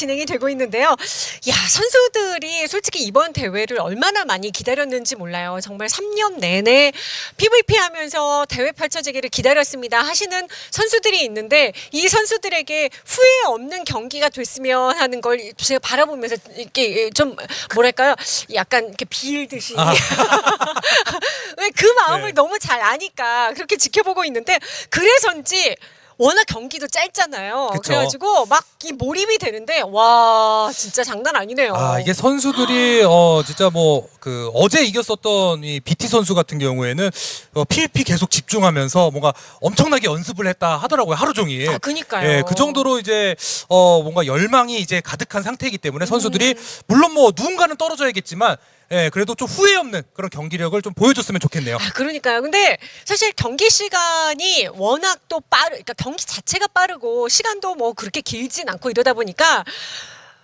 진행이 되고 있는데요. 야, 선수들이 솔직히 이번 대회를 얼마나 많이 기다렸는지 몰라요. 정말 3년 내내 PVP 하면서 대회 펼쳐지기를 기다렸습니다. 하시는 선수들이 있는데 이 선수들에게 후회 없는 경기가 됐으면 하는 걸 제가 바라보면서 이렇게 좀 뭐랄까요? 약간 이렇게 빌듯이 아. 왜그 마음을 네. 너무 잘 아니까 그렇게 지켜보고 있는데 그래서인지 워낙 경기도 짧잖아요. 그쵸. 그래가지고 막 이 몰입이 되는데 와 진짜 장난 아니네요. 아 이게 선수들이 어 진짜 뭐 그 어제 이겼었던 이 BT 선수 같은 경우에는 어, PVP 계속 집중하면서 뭔가 엄청나게 연습을 했다 하더라고요 하루 종일. 아, 그니까요. 예, 그 정도로 이제 어 뭔가 열망이 이제 가득한 상태이기 때문에 선수들이 음. 물론 뭐 누군가는 떨어져야겠지만 예, 그래도 좀 후회 없는 그런 경기력을 좀 보여줬으면 좋겠네요. 아, 그러니까요. 근데 사실 경기 시간이 워낙 또 빠르, 그러니까 경기 자체가 빠르고 시간도 뭐 그렇게 길진 않고 이러다 보니까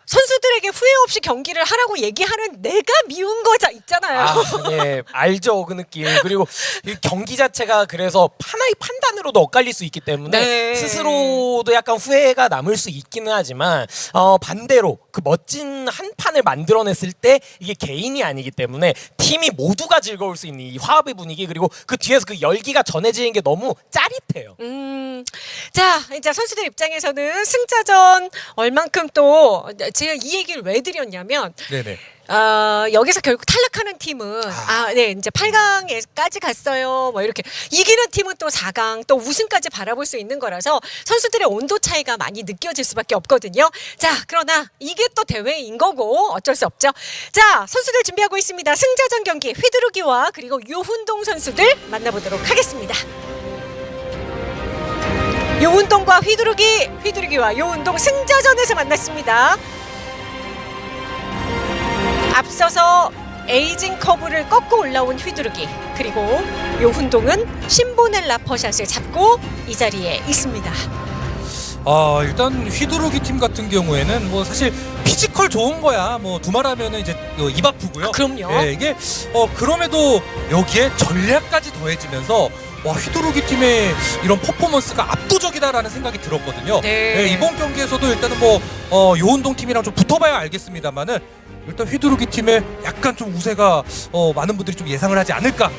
선수들에게 후회 없이 경기를 하라고 얘기하는 내가 미운 거 자- 있잖아요. 아, 예, 알죠 그 느낌. 그리고 이 경기 자체가 그래서 하나의 판단으로도 엇갈릴 수 있기 때문에 네. 스스로도 약간 후회가 남을 수 있기는 하지만 어, 반대로 그 멋진 한 판을 만들어냈을 때 이게 개인이 아니기 때문에 팀이 모두가 즐거울 수 있는 이 화합의 분위기 그리고 그 뒤에서 그 열기가 전해지는 게 너무 짜릿해요. 음, 자, 이제 선수들 입장에서는 승자전 얼만큼 또 제가 이 얘기를 왜 드렸냐면 네네. 어, 여기서 결국 탈락하는 팀은 아, 네, 이제 8강에까지 갔어요. 뭐 이렇게 이기는 팀은 또 4강, 또 우승까지 바라볼 수 있는 거라서 선수들의 온도 차이가 많이 느껴질 수밖에 없거든요. 자, 그러나 이게 또 대회인 거고 어쩔 수 없죠. 자, 선수들 준비하고 있습니다. 승자전 경기 휘두르기와 그리고 유훈동 선수들 만나보도록 하겠습니다. 요훈동과 휘두르기, 휘두르기와 요훈동 승자전에서 만났습니다. 앞서서 에이징 커브를 꺾고 올라온 휘두르기 그리고 요훈동은 신보넬라 퍼샷을 잡고 이 자리에 있습니다. 아 일단 휘두르기 팀 같은 경우에는 뭐 사실 physical 좋은 거야 뭐 두말하면은 이제 어, 입 아프고요. 아, 그럼요. 예, 이게 어 그럼에도 여기에 전략까지 더해지면서 와 휘두르기 팀의 이런 퍼포먼스가 압도적이다라는 생각이 들었거든요. 네. 예, 이번 경기에서도 일단은 뭐 어, 요운동 팀이랑 좀 붙어봐야 알겠습니다만은 일단 휘두르기 팀에 약간 좀 우세가 어, 많은 분들이 좀 예상을 하지 않을까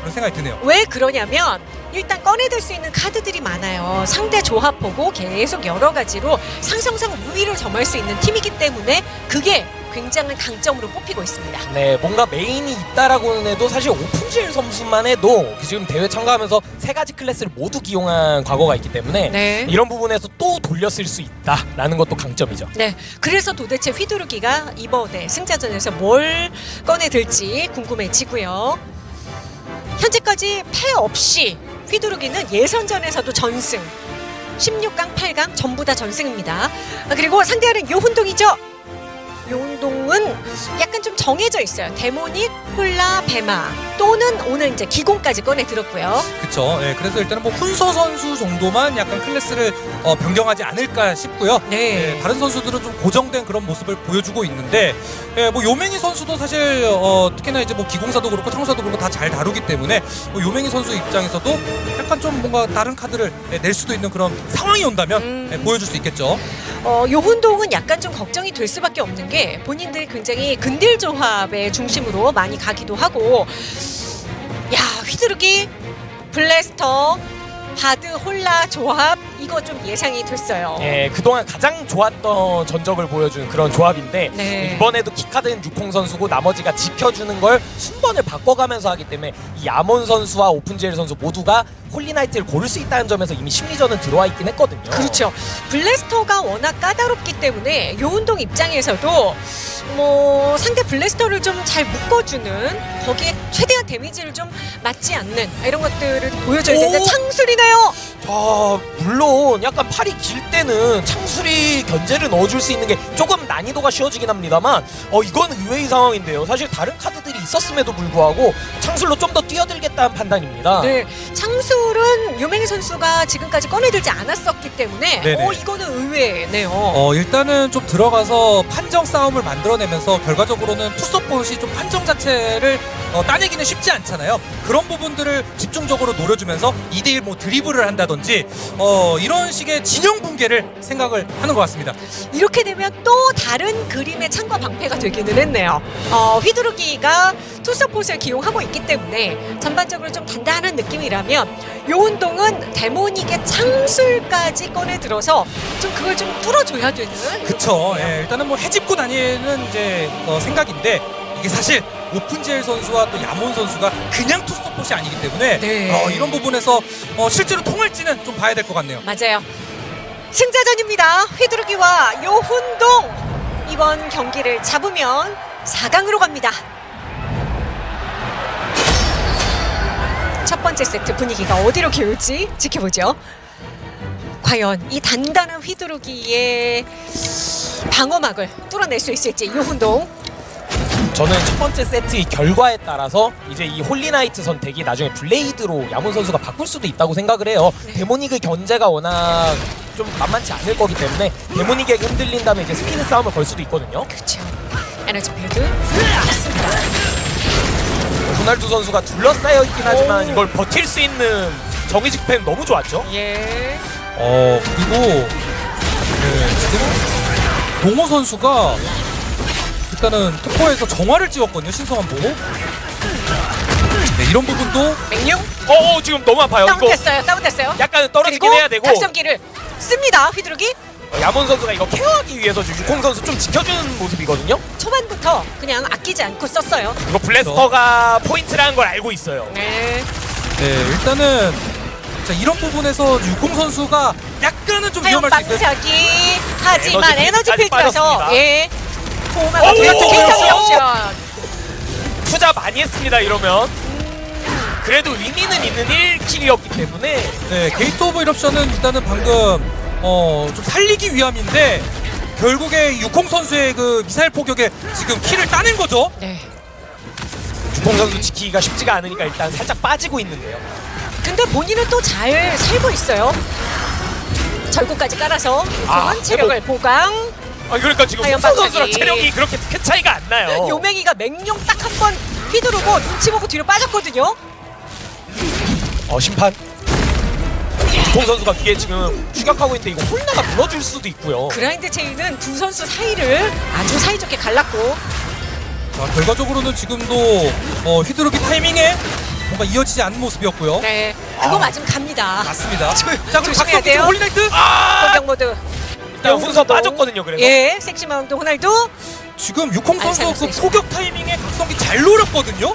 그런 생각이 드네요. 왜 그러냐면 일단 꺼내들 수 있는 카드들이 많아요. 상대 조합 보고 계속 여러 가지로 상성상 우위를 점할 수 있는 팀이기 때문에 그게 굉장한 강점으로 뽑히고 있습니다. 네, 뭔가 메인이 있다라고는 해도 사실 오픈젤 선수만 해도 지금 대회 참가하면서 세 가지 클래스를 모두 기용한 과거가 있기 때문에 네. 이런 부분에서 또 돌렸을 수 있다라는 것도 강점이죠. 네, 그래서 도대체 휘두르기가 이번에 승자전에서 뭘 꺼내들지 궁금해지고요. 현재까지 패 없이 휘두르기는 예선전에서도 전승, 16강, 8강 전부 다 전승입니다. 아, 그리고 상대하는 요훈동이죠. 요훈동은 약간 좀 정해져 있어요. demonic, 훌라, 배마 또는 오늘 이제 기공까지 꺼내 들었고요. 그렇죠. 예, 그래서 일단은 뭐 훈서 선수 정도만 약간 클래스를 어, 변경하지 않을까 싶고요. 네. 예, 다른 선수들은 좀 고정된 그런 모습을 보여주고 있는데, 예, 뭐 요맹이 선수도 사실 어, 특히나 이제 뭐 기공사도 그렇고 청사도 그렇고 다 잘 다루기 때문에 뭐 요맹이 선수 입장에서도 약간 좀 뭔가 다른 카드를 예, 낼 수도 있는 그런 상황이 온다면 음. 예, 보여줄 수 있겠죠. 어, 요훈동은 약간 좀 걱정이 될 수밖에 없는 게 본인들이 굉장히 근딜 조합의 중심으로 많이 가기도 하고 야 휘두르기 Blaster Bard 홀나 조합 이거 좀 예상이 됐어요. 예, 그동안 가장 좋았던 전적을 보여준 그런 조합인데 네. 이번에도 키카드는 유콩 선수고 나머지가 지켜주는 걸 순번을 바꿔가면서 하기 때문에 이 야몬 선수와 오픈젤 선수 모두가 Holy Knight를 고를 수 있다는 점에서 이미 심리전은 들어와 있긴 했거든요. 그렇죠. Blaster가 워낙 까다롭기 때문에 요운동 입장에서도 뭐 상대 Blaster를 좀 잘 묶어주는 거기에 최대한 데미지를 좀 맞지 않는 이런 것들을 보여줘야 되는데 오! 창술이네요. 자, 물론 약간 팔이 길 때는 창술이 견제를 넣어줄 수 있는 게 조금 난이도가 쉬워지긴 합니다만 어 이건 의외의 상황인데요. 사실 다른 카드들이 있었음에도 불구하고 창술로 좀 더 뛰어들겠다는 판단입니다. 네, 창술은 유맹희 선수가 지금까지 꺼내들지 않았었기 때문에 네네. 어 이거는 의외네요. 어, 일단은 좀 들어가서 판정 싸움을 만들어 내면서 결과적으로 결과적으로는 투서폿이 좀 판정 자체를 어, 따내기는 쉽지 않잖아요. 그런 부분들을 집중적으로 노려주면서 2대1 뭐 드리블을 한다든지 어, 이런 식의 진영 붕괴를 생각을 하는 것 같습니다. 이렇게 되면 또 다른 그림의 창과 방패가 되기는 했네요. 어, 휘두르기가 투서폿을 기용하고 있기 때문에 전반적으로 좀 단단한 느낌이라면 요 운동은 데모닉의 창술까지 꺼내 들어서 좀 그걸 좀 뚫어줘야 되는 그쵸. 예, 일단은 뭐 해집고 다니는 이제 어, 생각인데 이게 사실 오픈젤 선수와 또 야몬 선수가 그냥 투서폿이 아니기 때문에 네. 어, 이런 부분에서 어, 실제로 통할지는 좀 봐야 될 것 같네요. 맞아요. 승자전입니다. 휘두르기와 요훈동 이번 경기를 잡으면 4강으로 갑니다. 첫 번째 세트 분위기가 어디로 기울지 지켜보죠. 과연 이 단단한 휘두르기의 방어막을 뚫어낼 수 있을지 요훈동 저는 첫 번째 세트의 결과에 따라서 이제 이 Holy Knight 선택이 나중에 블레이드로 야몬 선수가 바꿀 수도 있다고 생각을 해요. Demonic의 견제가 워낙 좀 만만치 않을 거기 때문에 데모닉에게 흔들린다면 이제 스피드 싸움을 걸 수도 있거든요. 그렇죠. 에너지 필드 호날두 선수가 둘러싸여 있긴 하지만 오. 이걸 버틸 수 있는 정의직 팬 너무 좋았죠. 예. 어 그리고 네, 지금 동호 선수가 일단은 특허에서 정화를 찍었거든요 신성한 보고 네, 이런 부분도 맹룡 어, 어 지금 너무 아파요. 이거 다운됐어요. 다운됐어요. 약간 떨어지긴 그리고 해야 되고 각성기를 씁니다. 휘두르기 야몬 선수가 이거 케어하기 위해서 지금 유콩 선수 좀 지켜주는 모습이거든요. 초반부터 그냥 아끼지 않고 썼어요. 이거 Blaster가 포인트라는 걸 알고 있어요. 네. 네 일단은 자 이런 부분에서 유콩 선수가 약간은 좀 위험할 수 있어요 화염방사기 하지만 Energy Field라서 빠졌습니다. 예. 오, 도마가 되었죠. 오, 굉장히 오, 옵션. 투자 많이 했습니다 이러면. 그래도 의미는 있는 1킬이었기 때문에 네 Gate of Eruption은 일단은 방금 어 좀 살리기 위함인데 결국에 유콩 선수의 그 미사일 포격에 지금 킬을 따낸 거죠 네. 유콩 선수 지키기가 쉽지가 않으니까 일단 살짝 빠지고 있는데요. 근데 본인은 또 잘 살고 있어요. 절구까지 깔아서 아, 체력을 보강. 아 그러니까 지금 홍선 선수랑. 체력이 그렇게 큰 차이가 안 나요. 요맹이가 맹룡 딱 한 번 휘두르고 눈치 보고 뒤로 빠졌거든요. 어 심판. 주콩 선수가 뒤에 지금 추격하고 있는데 이거 홀나가 무너질 수도 있고요. 그라인드 체인은 두 선수 사이를 아주 사이좋게 갈랐고 자 결과적으로는 지금도 어, 휘두르기 타이밍에 뭔가 이어지지 않는 모습이었고요 네 그거 맞으면 갑니다. 맞습니다 조- 자 그리고 조심해야 박성기 돼요. 홀리나이트 아! 공격 모드. 일단 훈서 빠졌거든요. 그래서 예, 섹시 마운드 호날두. 지금 유콩 아니, 선수 그. 포격 타이밍에 각성기 잘 노렸거든요.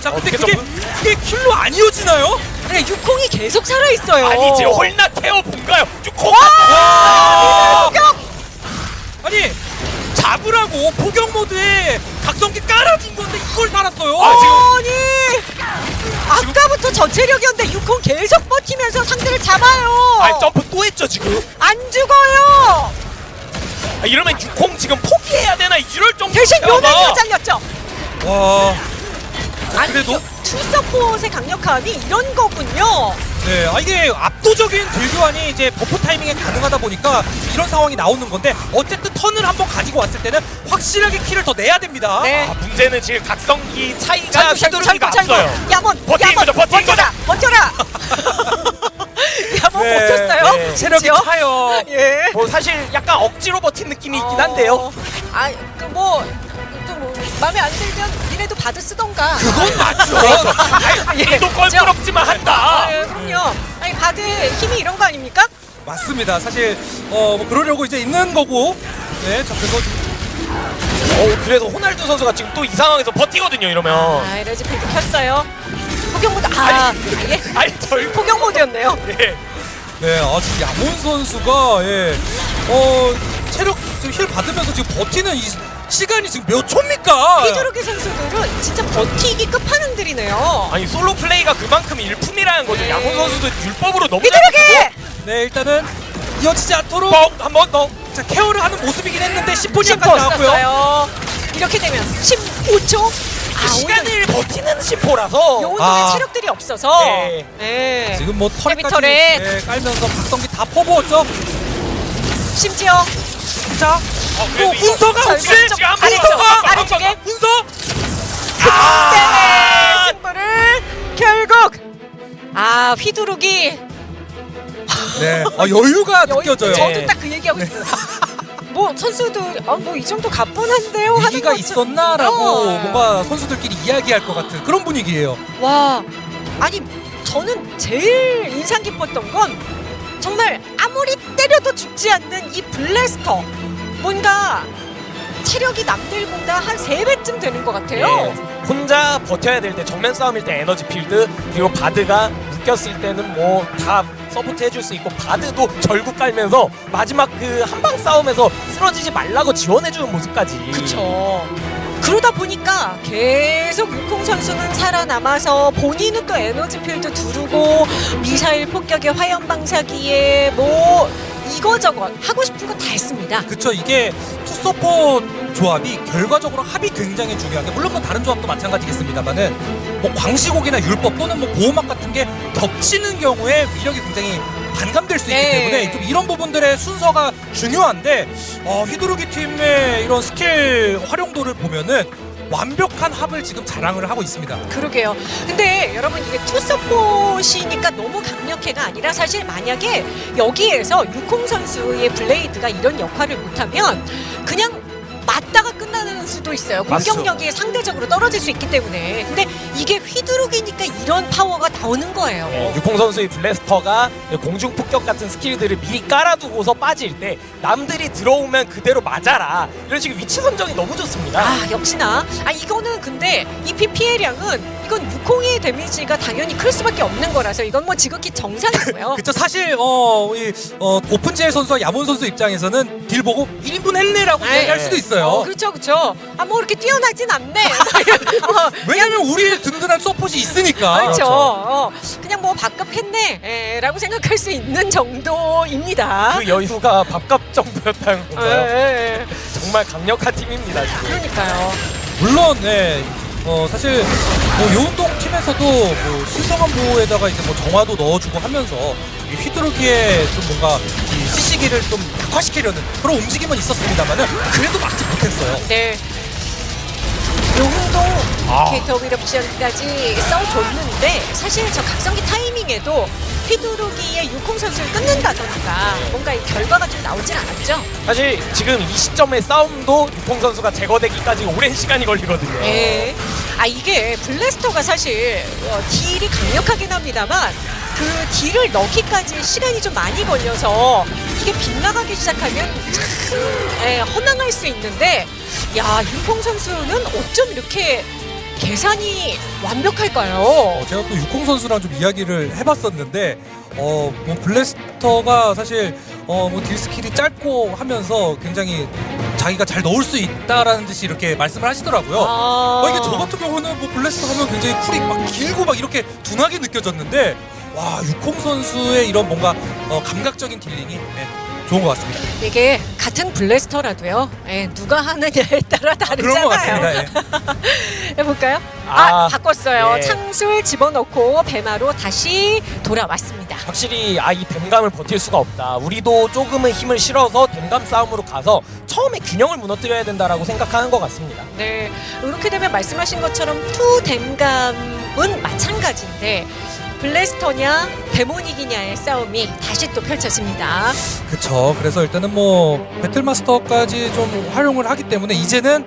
자, 근데 어떻게 그게? 그게 킬로 안 이어지나요? 네, 유콩이 계속 살아 있어요. 아니지 홀나 태워 본가요? 주콩. 와! 아니 잡으라고 포격 모드에 각성기 깔아준 건데 이걸 살았어요. 아, 지금- 아니 아까부터 저체력이었는데 유콩 계속 버티면서 상대를 잡아요. 아니 점프 또 했죠 지금. 안 죽어요. 아, 이러면 유콩 지금 포기해야 되나 이럴 정도. 대신 요맹이가 잘렸죠. 와, 아니, 그래도? 투서폿의 강력함이 이런 거군요. 네, 아 이게 압도적인 딜교환이 이제 buff 타이밍에 가능하다 보니까 이런 상황이 나오는 건데 어쨌든 턴을 한번 가지고 왔을 때는 확실하게 킬을 더 내야 됩니다. 네. 아, 문제는 지금 각성기 차이가 앞서요. 절구. 야몬, 버티는 야몬, 거죠, 버티는 버텨라, 버텨라. 야몬 네, 버텼어요. 네. 체력이 그쵸? 차요. 예. 뭐 사실 약간 억지로 버틴 느낌이 있긴 한데요. 아, 그뭐 뭐, 마음에 안 들면 니네도 받아 쓰던가. 그건 맞죠. 예, 도 그죠? 껄끄럽지만 한다. 아, 예, 그럼요. 아니 받을 힘이 이런 거 아닙니까? 맞습니다. 사실 어 뭐 그러려고 이제 있는 거고. 네, 자 그래서 어, 그래서 호날두 선수가 지금 또 이 상황에서 버티거든요. 이러면. 아, 에너지 필드 켰어요. 포격 모드. 아, 예. 아니 절. 포격 모드였네요. 예. 네, 아 지금 야몬 선수가 예, 어 체력 지금 힐 받으면서 지금 버티는 이 시간이 지금 몇 초입니까? 휘두르기 선수들은 진짜 버티기 끝판왕들이네요. 아니 솔로 플레이가 그만큼 일품이라는 거죠. 네. 양훈 선수도 율법으로 너무 잘 휘두르기! 네, 일단은 이어지지 않도록 한번 더. 자 케어를 하는 모습이긴 했는데 10분이 심포 약간 나왔고요. 이렇게 되면 15초. 아, 오늘 시간을 버티는 심포라서. 요운동의 아. 체력들이 없어서. 네. 네. 지금 뭐 털까지 헤비털에. 네, 깔면서 박성기 다 퍼부었죠. 심지어 자, 어, 어, 운서가 혹시? 운서가? 아래쪽에 예? 운서? 아! 승부를 결국 아 휘두르기. 네. 아, 여유가 느껴져요. 저도 딱 그 얘기하고 있어요. 뭐 선수들 아, 뭐이 정도 가뿐한데요? 하기가 있었나라고 어. 뭔가 선수들끼리 이야기할 것 같은 그런 분위기예요. 와. 아니 저는 제일 인상 깊었던 건 정말 아무리 때려도 죽지 않는 이 블래스터. 뭔가 체력이 남들보다 한 세배쯤 되는 것 같아요. 예, 혼자 버텨야 될 때 정면 싸움일 때 에너지 필드 그리고 바드가 묶였을 때는 뭐 다 서포트 해줄 수 있고 Bard도 절구 깔면서 마지막 그 한방 싸움에서 쓰러지지 말라고 지원해주는 모습까지. 그쵸 그러다 보니까 계속 유콩 선수는 살아남아서 본인은 또 Energy Field 두르고 미사일 폭격에 화염 방사기에 뭐 이거저거 하고 싶은 거 다 했습니다. 그쵸 이게 투서폿 조합이 결과적으로 합이 굉장히 중요한 게 물론 뭐 다른 조합도 마찬가지겠습니다만은 뭐 광시곡이나 율법 또는 뭐 보호막 같은 게 겹치는 경우에 위력이 굉장히 반감될 수 있기 네. 때문에 좀 이런 부분들의 순서가 중요한데 어, 휘두르기 팀의 이런 스킬 활용도를 보면은 완벽한 합을 지금 자랑을 하고 있습니다. 그러게요. 근데 여러분 이게 투서폿이니까 너무 강력해가 아니라 사실 만약에 여기에서 유콩 선수의 Blaster가 이런 역할을 못하면 그냥 맞다가 끝나는 수도 있어요. 공격력이 상대적으로 떨어질 수 있기 때문에. 근데 이게 휘두르기니까 이런 파워가 나오는 거예요. 예, 유콩 선수의 Blaster가 공중 폭격 같은 스킬들을 미리 깔아두고서 빠질 때 남들이 들어오면 그대로 맞아라 이런 식의 위치 선정이 너무 좋습니다. 아 역시나 아 이거는 근데 이 피해량은 이건 유콩의 데미지가 당연히 클 수밖에 없는 거라서 이건 뭐 지극히 정상이고요. 그쵸 사실 어, 이, 어, 오픈젤 선수와 야몬 선수 입장에서는 딜 보고 1인분 했네라고 네. 이야기할 수도 있어요. 어, 그렇죠, 그렇죠. 아, 뭐 이렇게 뛰어나진 않네. 어, 왜냐면 우리 든든한 서폿이 있으니까. 그렇죠. 어, 그냥 뭐 밥값 했네, 에, 라고 생각할 수 있는 정도입니다. 그 여유가 밥값 정도였다는 에, 건가요? 에, 에. 정말 강력한 팀입니다 지금. 그러니까요. 물론 네. 어 사실 뭐 요운동 팀에서도 뭐 신성한 보호에다가 이제 뭐 정화도 넣어주고 하면서 이 휘두르기에 좀 뭔가 이 CC기를 좀 약화시키려는 그런 움직임은 있었습니다만은 그래도 막지 못했어요. 네. 용동 아. 캐릭터 위럽션까지 써줬는데 사실 저 각성기 타이밍에도 휘두르기의 유콩 선수를 끊는다던가 뭔가 이 결과가 좀 나오진 않았죠. 사실 지금 이 시점의 싸움도 유콩 선수가 제거되기까지 오랜 시간이 걸리거든요. 예. 아 이게 블래스터가 사실 어, 딜이 강력하긴 합니다만 그 딜을 넣기까지 시간이 좀 많이 걸려서 이게 빗나가기 시작하면 참 예, 허망할 수 있는데 야 육콩 선수는 어쩜 이렇게 계산이 완벽할까요? 어, 제가 또 육콩 선수랑 좀 이야기를 해봤었는데 어 뭐 Blaster가 사실 어 뭐 deal skill이 짧고 하면서 굉장히 자기가 잘 넣을 수 있다라는 듯이 이렇게 말씀을 하시더라고요. 아, 어, 이게 저 같은 경우는 뭐 Blaster 하면 굉장히 cool이 막 길고 막 이렇게 둔하게 느껴졌는데 와 육콩 선수의 이런 뭔가 어, 감각적인 dealing이 네, 좋은 것 같습니다. 이게 같은 Blaster라도요. 예, 누가 하느냐에 따라 다르잖아요. 그런 것 같습니다. 예. 해볼까요? 아, 아, 바꿨어요. 예. 창술 집어넣고 배마로 다시 돌아왔습니다. 확실히 아 이 댐감을 버틸 수가 없다. 우리도 조금은 힘을 실어서 댐감 싸움으로 가서 처음에 균형을 무너뜨려야 된다라고 생각하는 것 같습니다. 네, 이렇게 되면 말씀하신 것처럼 two 댐감은 마찬가지인데 블래스터냐 데모닉이냐의 싸움이 다시 또 펼쳐집니다. 그쵸. 그래서 일단은 뭐 배틀마스터까지 좀 활용을 하기 때문에 이제는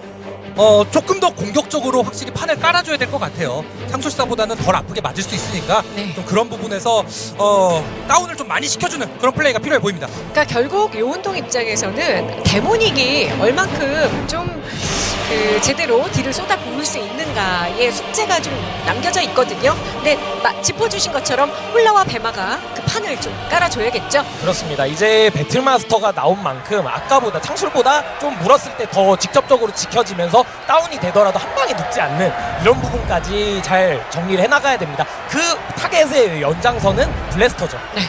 어 조금 더 공격적으로 확실히 판을 깔아줘야 될 것 같아요. 창술사보다는 덜 아프게 맞을 수 있으니까 네. 좀 그런 부분에서 어 다운을 좀 많이 시켜주는 그런 플레이가 필요해 보입니다. 그러니까 결국 요운동 입장에서는 데모닉이 얼만큼 좀 그 제대로 딜을 쏟아 부을 수 있는가의 숙제가 좀 남겨져 있거든요. 근데 마- 짚어주신 것처럼 홀라와 배마가 그 판을 좀 깔아줘야겠죠. 그렇습니다. 이제 배틀마스터가 나온 만큼 아까보다 창술보다 좀 물었을 때 더 직접적으로 지켜지면서 다운이 되더라도 한 방에 눕지 않는 이런 부분까지 잘 정리를 해나가야 됩니다. 그 타겟의 연장선은 블래스터죠. 네.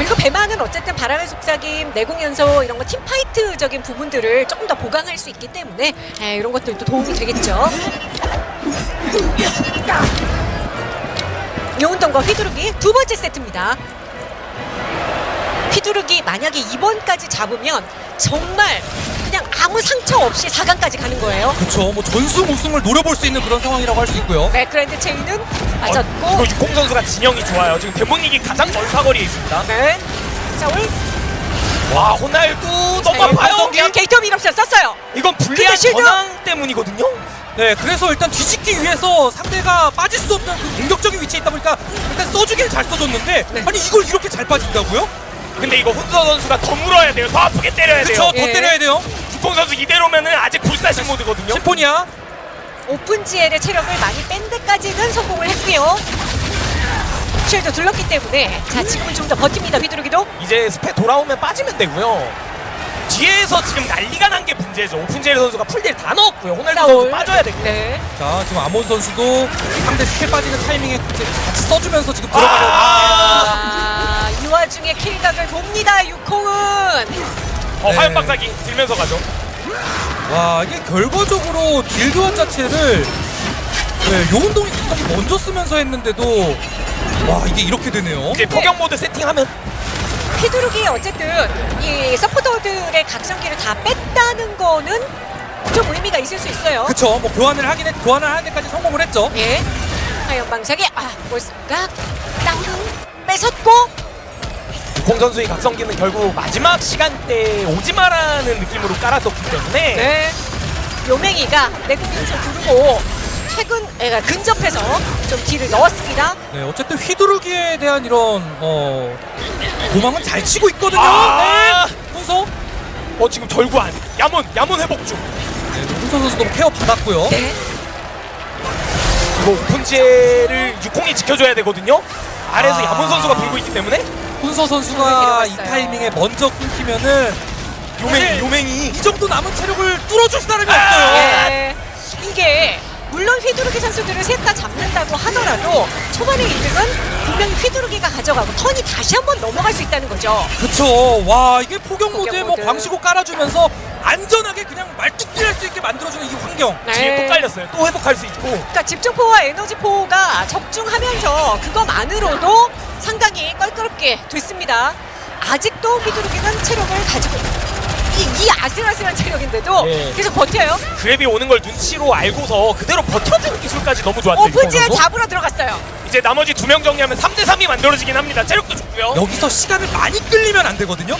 그리고 배마는 어쨌든 바람의 속삭임, 내공 연소 이런 거 팀파이트적인 부분들을 조금 더 보강할 수 있기 때문에 에, 이런 것들도 도움이 되겠죠. 요운동과 휘두르기 두 번째 세트입니다. 휘두르기 만약에 2번까지 잡으면 정말 아무 상처 없이 4강까지 가는 거예요. 그렇죠. 뭐 전승 우승을 노려볼 수 있는 그런 상황이라고 할 수 있고요. 네, 그랜드 체인은 어, 맞았고. 이거 육공 선수가 진영이 좋아요. 지금 대문익이 가장 먼 사거리에 있습니다. 네. 자, 오늘 와 호날두 너무 네, 아파요. 박성기 게이터 밀업샷 썼어요. 이건 불리한! 전황 때문이거든요. 네, 그래서 일단 뒤집기 위해서 상대가 빠질 수 없는 그 공격적인 위치에 있다 보니까 일단 써주기는 잘 써줬는데 네. 아니 이걸 이렇게 잘 빠진다고요? 근데 이거 훈서 선수가 더 물어야 돼요. 더 아프게 때려야 그렇죠. 돼요. 더 예. 때려야 돼요. 육공 선수 이대로면은 아직 불사신 모드거든요. 심포니아. 오픈 GL의 체력을 많이 뺀 데까지는 성공을 했고요. shield 둘렀기 때문에 자 지금은 좀 더 버팁니다 휘두르기도 이제 스페 돌아오면 빠지면 되고요. 뒤에서 지금 난리가 난 게 문제죠. 오픈젤 선수가 full deal 다 넣었고요. 호날두 선수. 빠져야 되고. 네. 자, 지금 아몬 선수도 상대 스킬 빠지는 타이밍에 같이 같이 써주면서 지금 들어가려고. 아! 아, 이 와중에 kill각을 봅니다 육콩은 어, 네. 화염 방사기 들면서 가죠. 와, 이게 결과적으로 deal 교환 자체를 네, 요운동이 굉장히 먼저 쓰면서 했는데도 와 이게 이렇게 되네요. 이제 포격 모드 세팅하면 휘두르기 어쨌든 이 서포터들의 각성기를 다 뺐다는 거는 좀 의미가 있을 수 있어요. 그쵸, 뭐 교환을 하긴 했, 교환을 하는 데까지 성공을 했죠. 예. 하연방사기 아 볼각땅 뺏었고 공 선수의 각성기는 결국 마지막 시간대에 오지 마라는 느낌으로 깔았었기 때문에 네. 요맹이가 내공에서 부르고 최근 애가 근접해서 좀 딜을 넣었습니다. 네, 어쨌든 휘두르기에 대한 이런 어 도망은 잘 치고 있거든요. 아! 네, 훈서. 어 지금 절구 안 야문 야문 회복 중. 네, 훈서 선수도 케어 받았고요. 네. 이거 오픈지를 육공이 지켜줘야 되거든요. 아래에서 아. 야문 선수가 불고 있기 때문에 훈서 선수가 이 데려갔어요. 타이밍에 먼저 끊기면은 요맹이 사실 요맹이 이 정도 남은 체력을 뚫어줄 사람이 아! 없어요. 예. 이게 물론 휘두르기 선수들을 셋 다 잡는다고 하더라도 초반의 이득은 분명히 휘두르기가 가져가고 턴이 다시 한번 넘어갈 수 있다는 거죠. 그쵸. 와 이게 포격 모드에 뭐 모드. 광시고 깔아주면서 안전하게 그냥 말뚝질 할수 있게 만들어주는 이 환경. 뒤에 또 깔렸어요. 또 회복할 수 있고. 그러니까 집중포와 에너지포가 적중하면서 그것만으로도 상당히 껄끄럽게 됐습니다. 아직도 휘두르기는 체력을 가지고 이, 이 아슬아슬한 체력인데도 예. 계속 버텨요. grab이 오는 걸 눈치로 알고서 그대로 버텨주는 기술까지 너무 좋았죠. 오픈젤 선수. 잡으러 들어갔어요. 이제 나머지 두 명 정리하면 3대 3이 만들어지긴 합니다. 체력도 좋고요. 여기서 시간을 많이 끌리면 안 되거든요.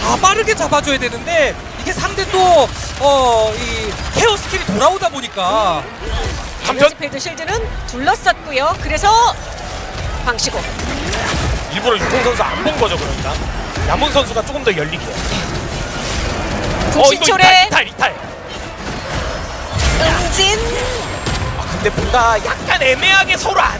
다 빠르게 잡아줘야 되는데 이게 상대 또 어 이 care skill이 돌아오다 보니까 감전 에너지 필드 shield는 둘러쌌고요. 그래서 방시고 일부러 육공 선수 안 본 거죠 그러니까. 야문 선수가 조금 더 열리게. 어 이거 국신초래 이탈 이탈 이탈. 응진 아 근데 뭔가 약간 애매하게 서로 안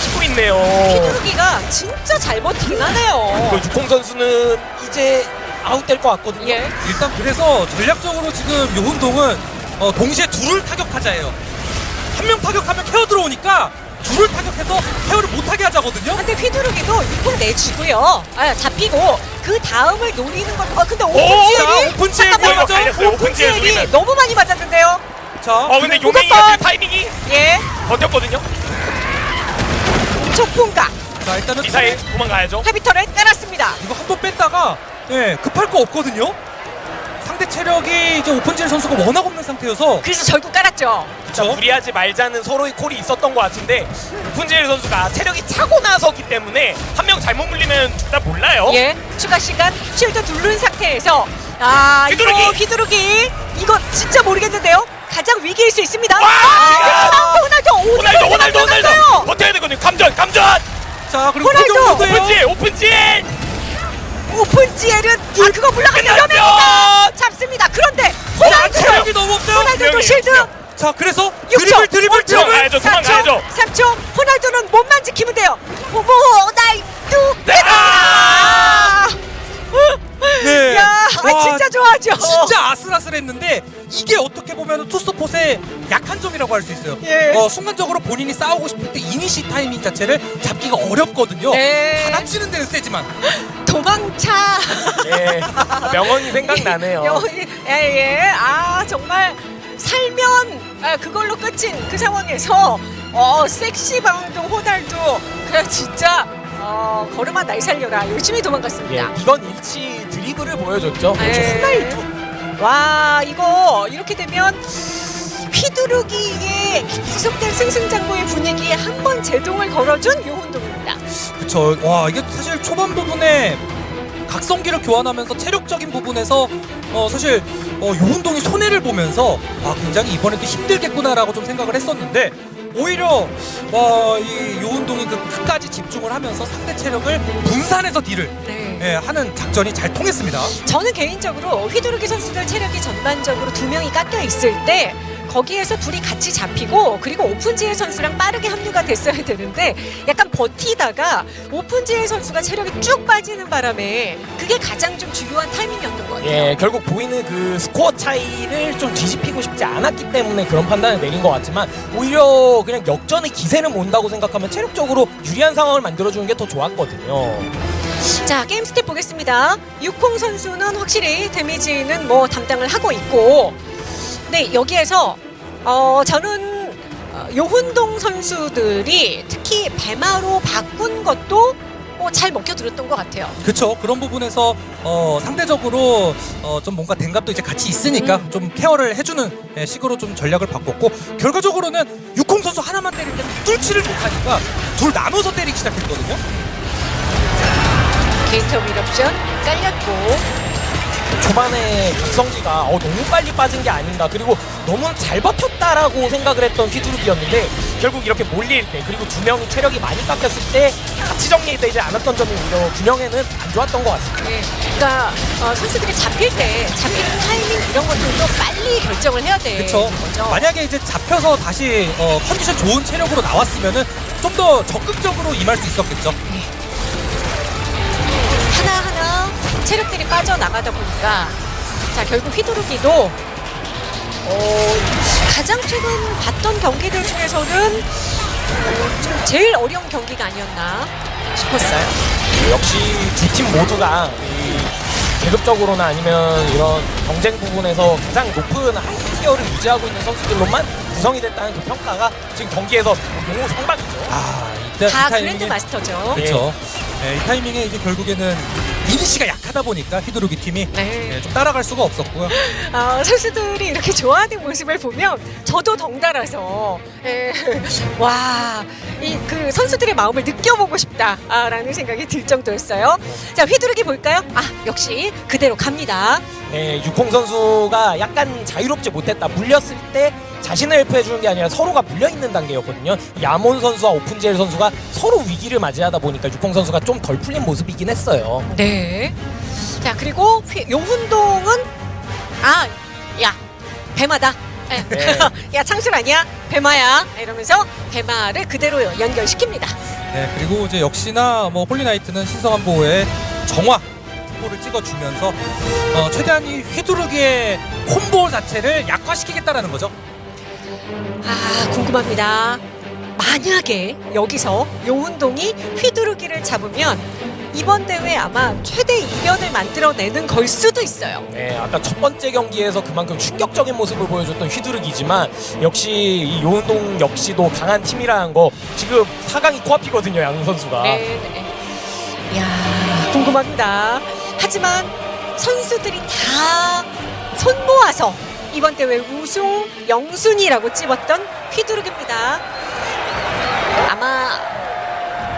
치고 있네요. 휘두르기가 진짜 잘 버티긴 하네요. 그 육공 선수는 이제 아웃될 것 같거든요. 예. 일단 그래서 전략적으로 지금 요운동은 어, 동시에 둘을 타격하자예요. 한 명 타격하면 케어 들어오니까 둘을 타격해서 케어를 못하게 하자거든요. 근데 휘두르기도 육군 내주고요. 아, 잡히고 그 다음을 노리는 건. 아 근데 자, 오픈지엘이 오픈지엘. 오픈지엘 오픈지엘이. 너무 많이 맞았는데요. 자, 어 근데 요맹이가 타이밍이 예. 버텼거든요. 촉풍각 자 일단은 미사일 도망가야죠. 헤비터를 깔았습니다. 이거 한 번 뺐다가 예 급할 거 없거든요. 상대 체력이 이제 오픈질 선수가 워낙 없는 상태여서 그래서 결국 깔았죠. 자, 그렇죠. 무리하지 말자는 서로의 콜이 있었던 것 같은데 오픈제일 선수가 체력이 차고 나서기 때문에 한 명 잘못 물리면 둘 다 몰라요. 예. 추가 시간 쉴드 두른 상태에서 아 휘두르기! 이거 휘두르기 이거 진짜 모르겠는데요. 가장 위기일 수 있습니다. 와! 아, 호날두 호날두 호날두 호날두 호날두 버텨야 되거든요. 감전 감전. 자 그리고 호날두! 오픈제일 오픈제일. 오픈지엘은 아 그거 물러가면 끝났죠! 위험합니다. 잡습니다. 그런데 와, 호날두 체력이 너무 없어요. 호날두도 실드 명. 자 그래서 6초, 드리블 드리블 5초, 드리블. 도망가야죠, 도망가야죠. 3초, 3초. 호날두는 몸만 지키면 돼요. 호날두. 네. 아! 네. 야, 아, 와, 진짜 좋아하죠. 진짜 아슬아슬했는데 이게 어떻게 보면 투스폿의 약한 점이라고 할 수 있어요. 예. 어, 순간적으로 본인이 싸우고 싶을 때 이니시 타이밍 자체를 잡기가 어렵거든요. 네. 받아치는 데는 세지만 도망차. 예. 명언이 생각나네요. 여기, 예, 예. 아, 정말 살면 아, 그걸로 끝인 그 상황에서 어, 섹시 방송 호날두. 그래, 진짜 어, 걸음아 날 살려라. 열심히 예. 도망갔습니다. 이건 일치 드리블을 보여줬죠. 그렇죠. 네. 호날두. 와 이거 이렇게 되면 휘두르기에 계속된 승승장구의 분위기에 한 번 제동을 걸어준 요운동입니다. 그쵸. 와 이게 사실 초반 부분에 각성기를 교환하면서 체력적인 부분에서 어 사실 어 요운동이 손해를 보면서 아 굉장히 이번에도 힘들겠구나라고 좀 생각을 했었는데 오히려 와이 요운동이 그 끝까지 집중을 하면서 상대 체력을 분산해서 딜을 네. 예, 하는 작전이 잘 통했습니다. 저는 개인적으로 휘두르기 선수들 체력이 전반적으로 두 명이 깎여 있을 때 거기에서 둘이 같이 잡히고 그리고 오픈지혜 선수랑 빠르게 합류가 됐어야 되는데 약간 버티다가 오픈젤 선수가 체력이 쭉 빠지는 바람에 그게 가장 좀 중요한 타이밍이었던 것 같아요. 예, 결국 보이는 그 스코어 차이를 좀 뒤집히고 싶지 않았기 때문에 그런 판단을 내린 것 같지만 오히려 그냥 역전의 기세를 몬다고 생각하면 체력적으로 유리한 상황을 만들어주는 게 더 좋았거든요. 자 게임 stat 보겠습니다. 육콩 선수는 확실히 데미지는 뭐 담당을 하고 있고, 네 여기에서 어 저는 어, 요훈동 선수들이 특히 배마로 바꾼 것도 어, 잘 먹혀들었던 것 같아요. 그쵸 그런 부분에서 어 상대적으로 어 좀 뭔가 댕갑도 이제 같이 있으니까 음. 좀 케어를 해주는 예, 식으로 좀 전략을 바꿨고 결과적으로는 육콩 선수 하나만 때릴 때는 뚫지를 못하니까 둘 나눠서 때리기 시작했거든요. 게이터 미럽션 깔렸고 초반에 각성기가 어, 너무 빨리 빠진 게 아닌가 그리고 너무 잘 버텼다라고 생각을 했던 휘두르기였는데 결국 이렇게 몰릴 때 그리고 두 명이 체력이 많이 깎였을 때 같이 정리되지 않았던 점이 오히려 균형에는 안 좋았던 것 같습니다. 네, 그러니까 어, 선수들이 잡힐 때 잡히는 타이밍 이런 것들도 빨리 결정을 해야 돼. 그쵸 거죠. 만약에 이제 잡혀서 다시 어, 컨디션 좋은 체력으로 나왔으면은 좀 더 적극적으로 임할 수 있었겠죠. 하나 하나 체력들이 빠져나가다 보니까 자 결국 휘두르기도 어, 가장 최근 봤던 경기들 중에서는 어, 좀 제일 어려운 경기가 아니었나 싶었어요. 역시 두 팀 모두가 이 계급적으로나 아니면 이런 경쟁 부분에서 가장 높은 high tier를 유지하고 있는 선수들로만 구성이 됐다는 그 평가가 지금 경기에서 너무 상박이죠. 아 이때 다 grand master죠. 그렇죠. 네, 이 타이밍에 이제 결국에는 이니시가 약 하다 보니까 휘두르기 팀이 네. 네, 좀 따라갈 수가 없었고요. 아, 선수들이 이렇게 좋아하는 모습을 보면 저도 덩달아서 예, 와, 이 그 선수들의 마음을 느껴보고 싶다라는 생각이 들 정도였어요. 자, 휘두르기 볼까요? 아, 역시 그대로 갑니다. 네, 육홍 선수가 약간 자유롭지 못했다. 물렸을 때 자신을 헬프해 주는 게 아니라 서로가 물려 있는 단계였거든요. 아몬 선수와 오픈젤 선수가 서로 위기를 맞이하다 보니까 육콩 선수가 좀 덜 풀린 모습이긴 했어요. 네. 자, 그리고 휘, 요운동은 아, 야, 배마다. 예. 네. 야, 창술 아니야? 배마야. 이러면서 배마를 그대로 연결시킵니다. 네, 그리고 이제 역시나 뭐 Holy Knight는 신성한 보호의 정화 combo를 찍어주면서 어, 최대한 이 휘두르기의 콤보 자체를 약화시키겠다라는 거죠. 아 궁금합니다. 만약에 여기서 요운동이 휘두르기를 잡으면 이번 대회 아마 최대 이변을 만들어내는 걸 수도 있어요. 네, 아까 첫 번째 경기에서 그만큼 충격적인 모습을 보여줬던 휘두르기지만 역시 이 요운동 역시도 강한 팀이라는 거 지금 4강이 코앞이거든요, 양 선수가. 네, 네. 야 궁금합니다. 하지만 선수들이 다 손 모아서 이번 대회 우승 영순이라고 찝었던 휘두르기입니다. 아마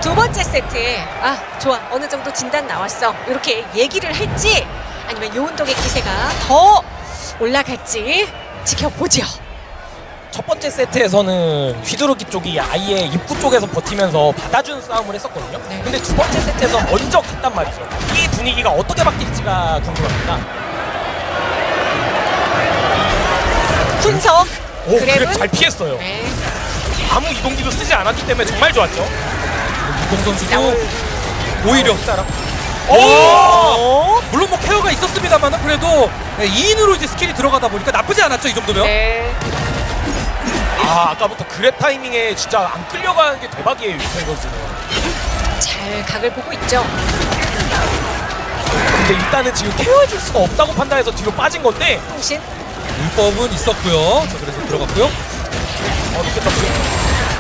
두 번째 세트에 아 좋아 어느 정도 진단 나왔어 이렇게 얘기를 할지 아니면 요운동의 기세가 더 올라갈지 지켜보죠. 첫 번째 세트에서는 휘두르기 쪽이 아예 입구 쪽에서 버티면서 받아주는 싸움을 했었거든요. 네. 근데 두 번째 세트에서 먼저 갔단 말이죠. 이 분위기가 어떻게 바뀔지가 궁금합니다. 훈석 오, 그래 그랩은 잘 피했어요. 네. 아무 이동기도 쓰지 않았기 때문에 정말 좋았죠. 유공 선수도 자, 오히려 짜라. 오! 어? 물론 뭐 케어가 있었습니다만은 그래도 네, 2인으로 이제 스킬이 들어가다 보니까 나쁘지 않았죠 이 정도면. 네. 아, 아까부터 그랩 타이밍에 진짜 안 끌려가는 게 대박이에요, 유태 선수는. 잘 각을 보고 있죠. 근데 일단은 지금 케어해줄 수가 없다고 판단해서 뒤로 빠진 건데 통신. 불법은 있었고요. 자, 그래서 들어갔고요. 어,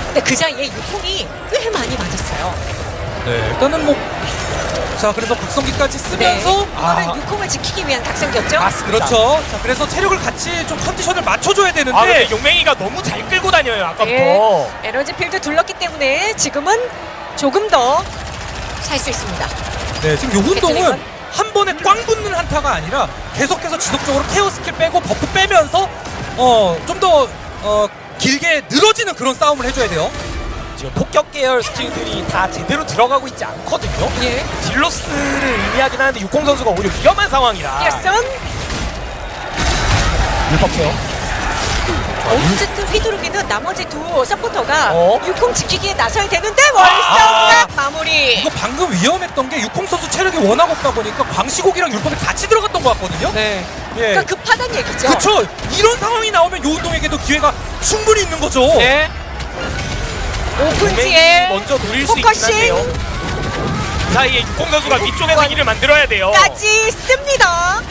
근데 그 사이에 유콩이 꽤 많이 맞았어요. 네, 일단은 뭐. 자, 그래서 각성기까지 쓰면서. 네. 아. 육콩을 지키기 위한 각성기였죠. 맞습니다. 그렇죠. 자, 그래서 체력을 같이 좀 컨디션을 맞춰줘야 되는데. 아 근데 용맹이가 너무 잘 끌고 다녀요 아까부터. 예. 에너지 필드 둘렀기 때문에 지금은 조금 더 살 수 있습니다. 네, 지금 요운동은? 한 번에 꽝 붙는 한타가 아니라 계속해서 지속적으로 care skill 빼고 buff 빼면서 어, 좀더 어, 길게 늘어지는 그런 싸움을 해줘야 돼요. 지금 폭격 계열 skill들이 다 제대로 들어가고 있지 않거든요. 예. deal loss를 의미하긴 하는데 육콩 선수가 오히려 위험한 상황이라. 피어슨 율법해요. 어쨌든 휘두르기는 나머지 두 서포터가 어? 육콩 지키기에 나서야 되는데 아. 월성각 마무리. 이거 방금 위험했던 게 육콩 선수 체력이 워낙 없다 보니까 광시곡이랑 율법이 같이 들어갔던 것 같거든요. 네. 예. 그러니까 급하단 얘기죠. 그렇죠. 이런 상황이 나오면 요 운동에게도 기회가 충분히 있는 거죠. 네. 오픈지에 먼저 노릴 수 있긴. 한데요. 그 사이에 육공 선수가 위쪽에서 길을 만들어야 돼요. 까지 씁니다.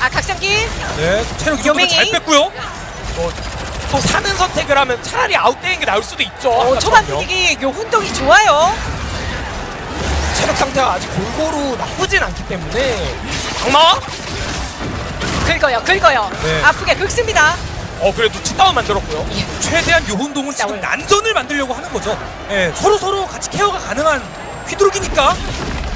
아 각성기 네, 체력 이 정도면 요맹이. 잘 뺐고요. 또 사는 선택을 하면 차라리 아웃되는 게 나을 수도 있죠. 어, 초반. 분위기 요 운동이 좋아요. 체력 상태가 아직 골고루 나쁘진 않기 때문에 악마? 긁어요, 긁어요. 네. 아프게 긁습니다. 어 그래도 치다운 만들었고요. 최대한 요 운동은 지금. 난전을 만들려고 하는 거죠. 예, 서로 서로 같이 케어가 가능한 휘두르기니까.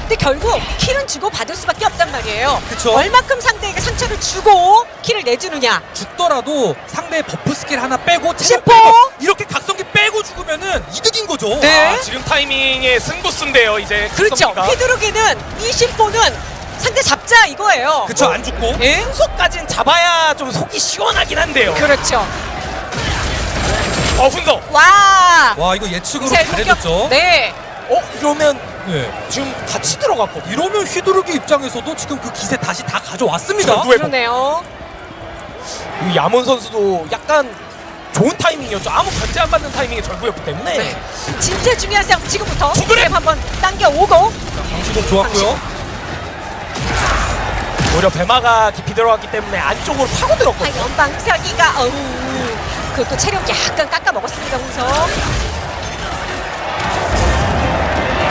근데 결국 kill은 주고 받을 수밖에 없단 말이에요. 그쵸. 얼마큼 상대에게 상처를 주고 kill을 내주느냐. 죽더라도 상대의 buff skill 하나 빼고 체력! 빼고 이렇게 각성기 빼고 죽으면은 이득인 거죠. 네. 아, 지금 타이밍에 승부수인데요 이제 그렇죠. 각성기가. 휘두르기는 이 심포는 상대 잡자 이거예요. 그쵸 안 죽고. 예? 훈서까진 잡아야 좀 속이 시원하긴 한데요. 그렇죠. 어 훈소. 와. 와 이거 예측으로 미사일. 잘해줬죠. 네. 어 이러면 네. 지금 같이 들어갔거든요. 이러면 휘두르기 입장에서도 지금 그 기세 다시 다 가져왔습니다. 그러네요. 이 야몬 선수도 약간 좋은 타이밍이었죠. 아무 견제 안 받는 타이밍에 절구였기 때문에. 네. 진짜 중요한 싸움 지금부터 두 그램! 그램 한번 당겨 오고 방시도 좋았고요. 오히려 배마가 깊이 들어갔기 때문에 안쪽으로 파고 아, 들었거든요. 연방사기가 어우 그것도 체력 약간 깎아 먹었습니다 홍석.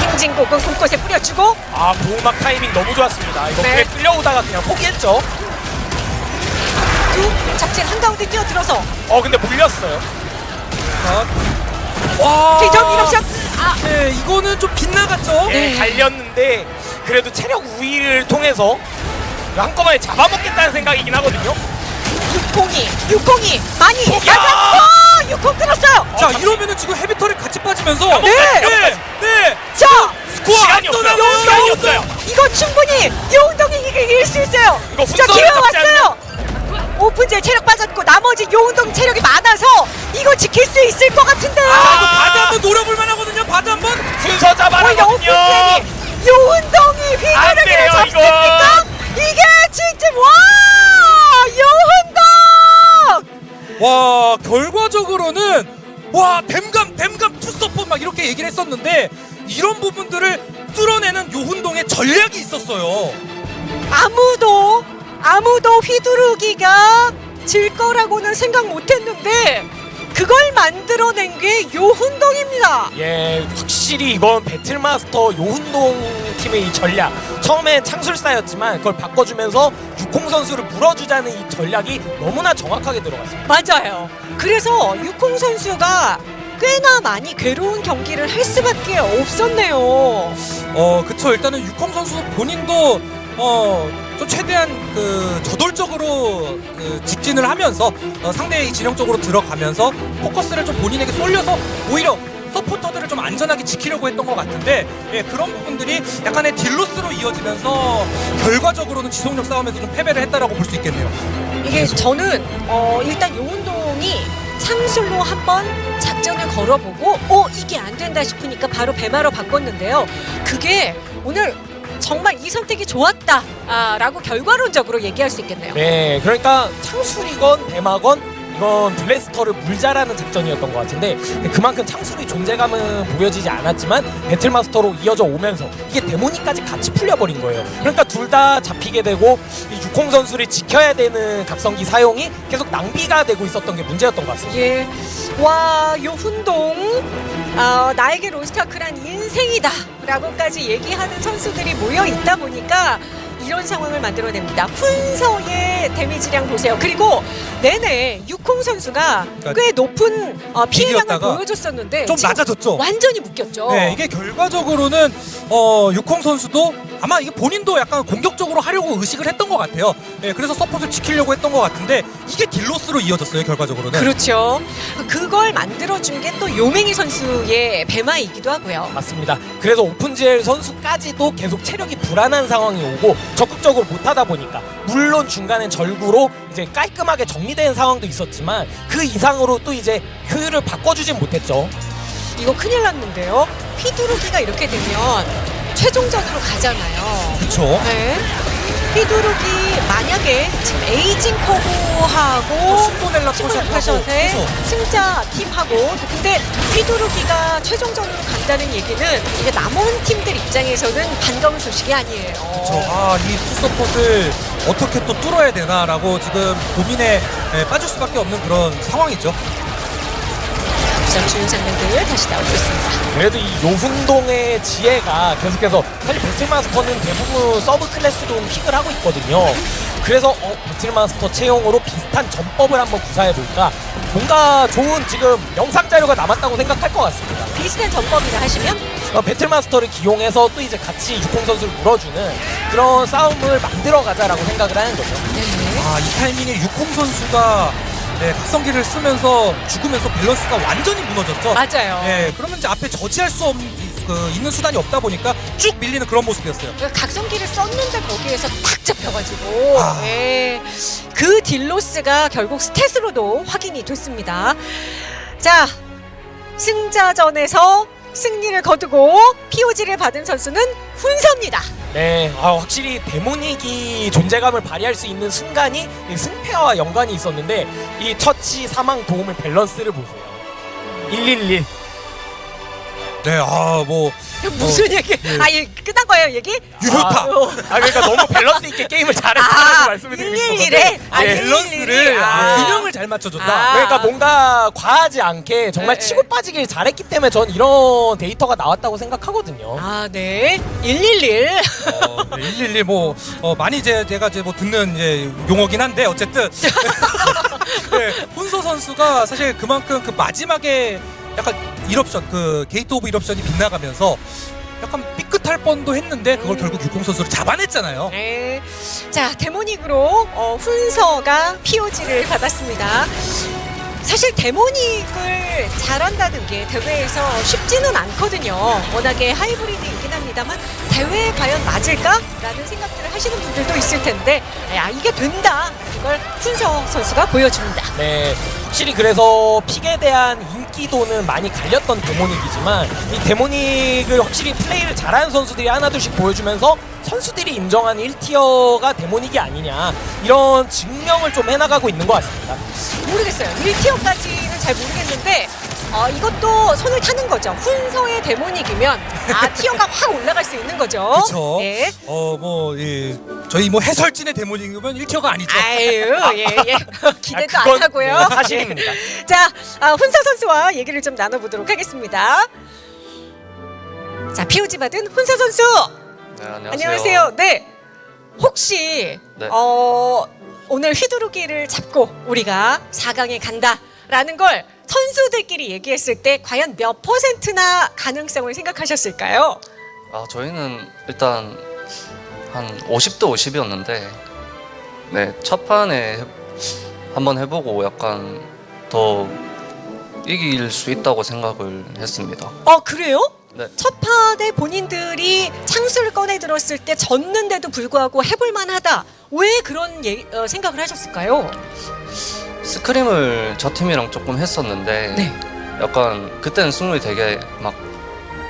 행진곡은 곳곳에 뿌려주고 아 보호막 타이밍 너무 좋았습니다. 이거 네. 끌려오다가 그냥 포기했죠. 두 작진 한가운데 뛰어들어서 어 근데 물렸어요. 자. 와. 기점 이럽션 아 네, 이거는 좀 빗나갔죠. 예, 네. 갈렸는데 그래도 체력 우위를 통해서 한꺼번에 잡아먹겠다는 생각이긴 하거든요. 육공이 육공이 많이 포기야! 맞았고 육공 끊었어요. 자, 잠시- 이러면은 지금 헤비터를 같이 빠지면서 네! 네. 네. 자 스코어 시간이 안 없어요. 떠나가요. 시간이 없어요. 이거 충분히 요운동이 이길 수 있어요. 이거 자 훈서를 기회 왔어요. 오픈제 체력 빠졌고 나머지 요운동 체력이 많아서 이거 지킬 수 있을 것 같은데. 자, 이거 바드 한번 노려볼 만하거든요. 바드 한번. 순서 요운동이 안 휘두르기를 돼요, 잡습니까? 이게 진짜 와 요운동. 와, 결과적으로는 와, 댐감 댐감 투서포 막 이렇게 얘기를 했었는데 이런 부분들을 뚫어내는 요훈동의 전략이 있었어요. 아무도 아무도 휘두르기가 질 거라고는 생각 못했는데 그걸 만들어낸 게 요훈동입니다. 예, 확실히 이건 배틀마스터 요훈동 팀의 이 전략. 처음엔 창술사였지만 그걸 바꿔주면서 육공 선수를 물어주자는 이 전략이 너무나 정확하게 들어갔습니다. 맞아요. 그래서 육공 선수가 꽤나 많이 괴로운 경기를 할 수밖에 없었네요. 어, 그쵸. 일단은 육홍 선수 본인도 어, 좀 최대한 그 저돌적으로 그 직진을 하면서 어, 상대의 진영 쪽으로 들어가면서 포커스를 좀 본인에게 쏠려서 오히려 서포터들을 좀 안전하게 지키려고 했던 것 같은데 예, 그런 부분들이 약간의 딜로스로 이어지면서 결과적으로는 지속력 싸움에서 좀 패배를 했다라고 볼 수 있겠네요. 이게 저는 어, 일단 요운동이 창술로 한번 작전을 걸어보고 어 이게 안 된다 싶으니까 바로 배마로 바꿨는데요. 그게 오늘 정말 이 선택이 좋았다라고 결과론적으로 얘기할 수 있겠네요. 네, 그러니까 창술이건 배마건 이건 블래스터를 물자라는 작전이었던 것 같은데 그만큼 창술의 존재감은 보여지지 않았지만 배틀마스터로 이어져 오면서 이게 데모니까지 같이 풀려버린 거예요. 그러니까 둘 다 잡히게 되고 이 육홍 선수를 지켜야 되는 각성기 사용이 계속 낭비가 되고 있었던 게 문제였던 것 같습니다. 예. 와, 요 훈동 어, 나에게 로스타크란 인생이다 라고까지 얘기하는 선수들이 모여 있다 보니까 이런 상황을 만들어냅니다. 훈서의 데미지량 보세요. 그리고 내내 육홍 선수가 그러니까 꽤 높은 어, 피해량을 보여줬었는데 좀 낮아졌죠. 완전히 묶였죠. 네, 이게 결과적으로는 어, 육홍 선수도 아마 이게 본인도 약간 공격적으로 하려고 의식을 했던 것 같아요. 네, 그래서 서폿을 지키려고 했던 것 같은데 이게 딜로스로 이어졌어요, 결과적으로는. 그렇죠. 그걸 만들어준 게 또 요맹이 선수의 배마이기도 하고요. 맞습니다. 그래서 오픈젤 선수까지도 계속 체력이 불안한 상황이 오고 적극적으로 못하다 보니까 물론 중간엔 절구로 이제 깔끔하게 정리된 상황도 있었지만 그 이상으로 또 이제 효율을 바꿔주진 못했죠. 이거 큰일 났는데요. 휘두르기가 이렇게 되면 최종전으로 가잖아요. 그렇죠. 네. 휘두르기 만약에 지금 에이징 신문 포샷하고 패션의 해서 승자 팀하고 근데 휘두르기가 최종전으로 간다는 얘기는 이게 남은 팀들 입장에서는 반가운 소식이 아니에요. 저, 아, 이 투서폿을 어떻게 또 뚫어야 되나라고 지금 고민에 예, 빠질 수밖에 없는 그런 상황이죠. 잠시 후 장면들 다시 나오고 있습니다. 그래도 이 요훈동의 지혜가 계속해서 사실 배틀마스터는 대부분 sub class로 pick을 하고 있거든요. 그래서 어, 배틀마스터 채용으로 비슷한 전법을 한번 구사해볼까 뭔가 좋은 지금 영상 자료가 남았다고 생각할 것 같습니다. 비슷한 전법이라 하시면 어, 배틀마스터를 기용해서 또 이제 같이 육공 선수를 물어주는 그런 싸움을 만들어가자라고 생각을 하는 거죠. 네. 아, 이 타이밍에 육홍 선수가 네, 각성기를 쓰면서 죽으면서 밸런스가 완전히 무너졌죠. 맞아요. 네, 그러면 이제 앞에 저지할 수 없는 그 있는 수단이 없다 보니까 쭉 밀리는 그런 모습이었어요. 그러니까 각성기를 썼는데 거기에서 탁 잡혀가지고 아. 예. 그 deal loss가 결국 stat으로도 확인이 됐습니다. 자 승자전에서 승리를 거두고 POG를 받은 선수는 훈서입니다. 네, 아, 확실히 데모닉이 존재감을 발휘할 수 있는 순간이 이 승패와 연관이 있었는데 이 처치 사망 도움의 밸런스를 보세요. 111. 네, 아, 뭐 무슨 얘기? 아, 예, 끝난 거예요, 얘기? 유효타. 아, 그러니까 너무 밸런스 있게 게임을 잘했다고 아, 말씀을 드리고 111에? 싶었는데 아, 예, 111. 밸런스를 아. 아, 균형을 잘 맞춰줬다. 아. 그러니까 뭔가 과하지 않게 정말 네, 치고 빠지길 잘했기 때문에 전 이런 데이터가 나왔다고 생각하거든요. 아, 네. 111. 어, 네, 111 뭐, 어, 많이 이제 제가 이제 뭐 듣는 이제 용어긴 한데 어쨌든 네, 훈서 선수가 사실 그만큼 그 마지막에 약간 Eruption 그 Gate of Eruption이 빗나가면서 약간 삐끗할 뻔도 했는데 그걸 결국 육공 선수를 잡아냈잖아요. 네. 자, 데모닉으로 어, 훈서가 POG를 받았습니다. 사실 데모닉을 잘한다는 게 대회에서 쉽지는 않거든요. 워낙에 하이브리드이긴 합니다만 대회에 과연 맞을까라는 생각들을 하시는 분들도 있을 텐데 야 이게 된다. 이걸 훈서 선수가 보여줍니다. 네, 확실히 그래서 픽에 대한 인기도는 많이 갈렸던 데모닉이지만 이 데모닉을 확실히 플레이를 잘하는 선수들이 하나둘씩 보여주면서 선수들이 인정하는 1티어가 데모닉이 아니냐 이런 증명을 좀 해나가고 있는 것 같습니다. 모르겠어요. 1티어까지는 잘 모르겠는데 어, 이것도 손을 타는 거죠. 훈서의 데모닉이면 아 티어가 확 올라갈 수 있는 거죠. 그렇죠. 네. 어, 뭐, 예, 저희 뭐 해설진의 대모닝이면 1티어가 아니죠. 아유, 예, 예. 기대도 아, 그건, 안 하고요. 네, 사실입니다. 예. 자, 아, 훈서 선수와 얘기를 좀 나눠보도록 하겠습니다. 자, POG 받은 훈서 선수. 네, 안녕하세요. 안녕하세요. 네. 혹시 네. 어, 오늘 휘두르기를 잡고 우리가 4강에 간다라는 걸 선수들끼리 얘기했을 때 과연 몇 퍼센트나 가능성을 생각하셨을까요? 아, 저희는 일단 한 50대 50이었는데 네, 첫 판에 해- 한번 해보고 약간 더 이길 수 있다고 생각을 했습니다. 어, 그래요? 네. 첫 판에 본인들이 창수를 꺼내 들었을 때 졌는데도 불구하고 해볼 만하다. 왜 그런 예, 어, 생각을 하셨을까요? 스크림을 저 팀이랑 조금 했었는데 네. 약간 그때는 승률이 되게 막,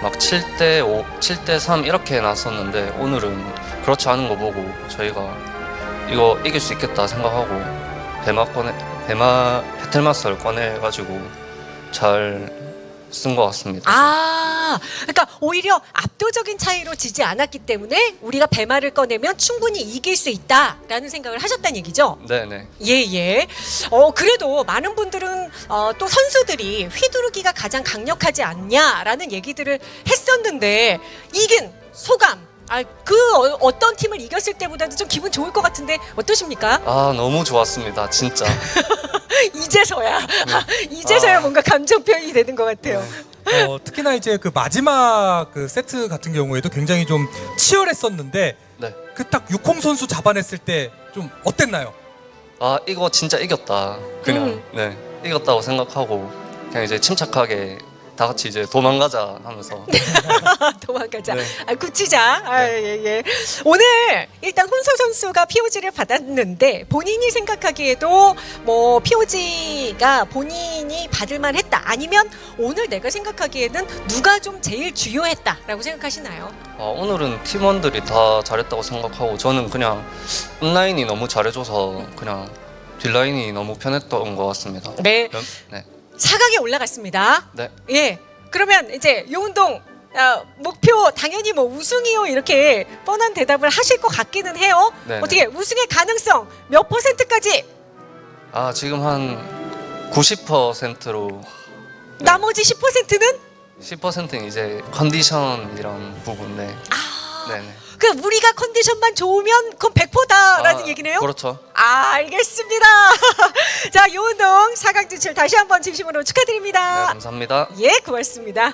막 7대 5, 7대 3 이렇게 났었는데 오늘은 그렇지 않은 거 보고 저희가 이거 이길 수 있겠다 생각하고 대마 꺼내 배마 배틀마스터를 꺼내가지고 잘 쓴 것 같습니다. 아, 그러니까 오히려 압도적인 차이로 지지 않았기 때문에 우리가 배마를 꺼내면 충분히 이길 수 있다라는 생각을 하셨다는 얘기죠. 네네. 예, 예. 어, 그래도 많은 분들은 어, 또 선수들이 휘두르기가 가장 강력하지 않냐라는 얘기들을 했었는데 이긴 소감. 아, 그 어, 어떤 팀을 이겼을 때보다도 좀 기분 좋을 것 같은데 어떠십니까? 아 너무 좋았습니다. 진짜. 이제서야 이제서야 아. 뭔가 감정 표현이 되는 것 같아요. 어, 특히나 이제 그 마지막 그 세트 같은 경우에도 굉장히 좀 치열했었는데 네. 그딱 육홍 선수 잡아냈을 때 좀 어땠나요? 아 이거 진짜 이겼다. 그냥 음. 네 이겼다고 생각하고 그냥 이제 침착하게 다 같이 이제 도망가자 하면서 도망가자. 네. 아, 굳히자. 아, 예, 예. 오늘 일단 혼서 선수가 POG를 받았는데 본인이 생각하기에도 뭐 POG가 본인이 받을만 했다. 아니면 오늘 내가 생각하기에는 누가 좀 제일 주요했다라고 생각하시나요? 아, 오늘은 팀원들이 다 잘했다고 생각하고 저는 그냥 온라인이 너무 잘해줘서 그냥 뒷라인이 너무 편했던 것 같습니다. 네. 연- 네. 4강에 올라갔습니다. 네. 예. 그러면 이제 요운동 아, 목표 당연히 뭐 우승이요 이렇게 뻔한 대답을 하실 것 같기는 해요. 네, 어떻게 우승의 가능성 몇 퍼센트까지? 아 지금 한 90%로 나머지 10%는 10%는 이제 컨디션 이런 부분 네. 아, 네네. 그 우리가 컨디션만 좋으면 그건 100%다라는 아, 얘기네요. 그렇죠. 아, 알겠습니다. 자, 요운동 4강 진출 다시 한번 진심으로 네, 축하드립니다. 감사합니다. 예, 고맙습니다.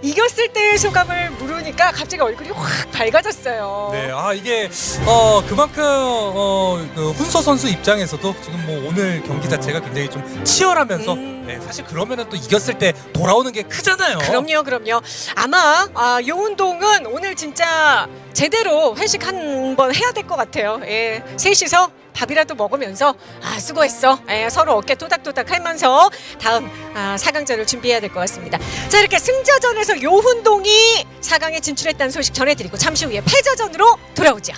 이겼을 때의 소감을 물으니까 갑자기 얼굴이 확 밝아졌어요. 네, 아 이게 어 그만큼 어 그 훈서 선수 입장에서도 지금 뭐 오늘 경기 자체가 굉장히 좀 치열하면서 음. 네, 사실 그러면은 또 이겼을 때 돌아오는 게 크잖아요. 그럼요, 그럼요. 아마 아, 요 운동은 오늘 진짜 제대로 회식 한 번 해야 될 것 같아요. 예, 셋이서 밥이라도 먹으면서 아 수고했어. 예, 서로 어깨 토닥토닥 하면서 다음 아, 4강전을 준비해야 될 것 같습니다. 자 이렇게 승자전에서 요훈동이 4강에 진출했다는 소식 전해드리고 잠시 후에 패자전으로 돌아오죠.